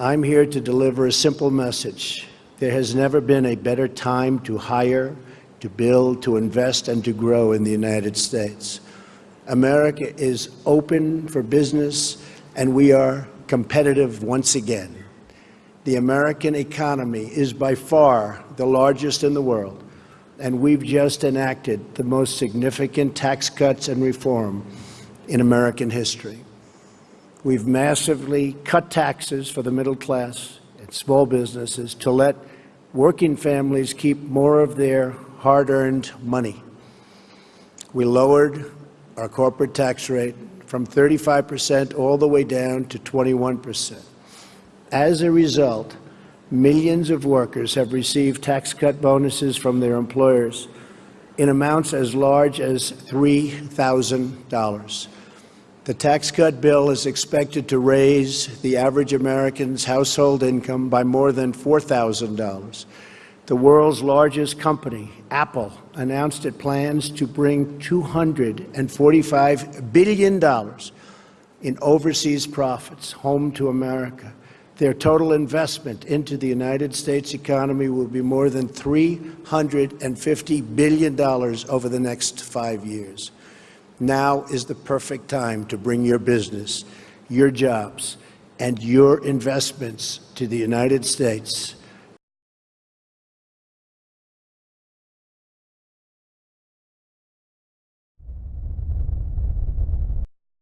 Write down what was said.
I'm here to deliver a simple message. There has never been a better time to hire, to build, to invest, and to grow in the United States. America is open for business, and we are competitive once again. The American economy is by far the largest in the world, and we've just enacted the most significant tax cuts and reform in American history. We've massively cut taxes for the middle class and small businesses to let working families keep more of their hard-earned money. We lowered our corporate tax rate from 35% all the way down to 21%. As a result, millions of workers have received tax cut bonuses from their employers in amounts as large as $3,000. The tax cut bill is expected to raise the average American's household income by more than $4,000. The world's largest company, Apple, announced it plans to bring $245 billion in overseas profits home to America. Their total investment into the United States economy will be more than $350 billion over the next five years. Now is the perfect time to bring your business, your jobs, and your investments to the United States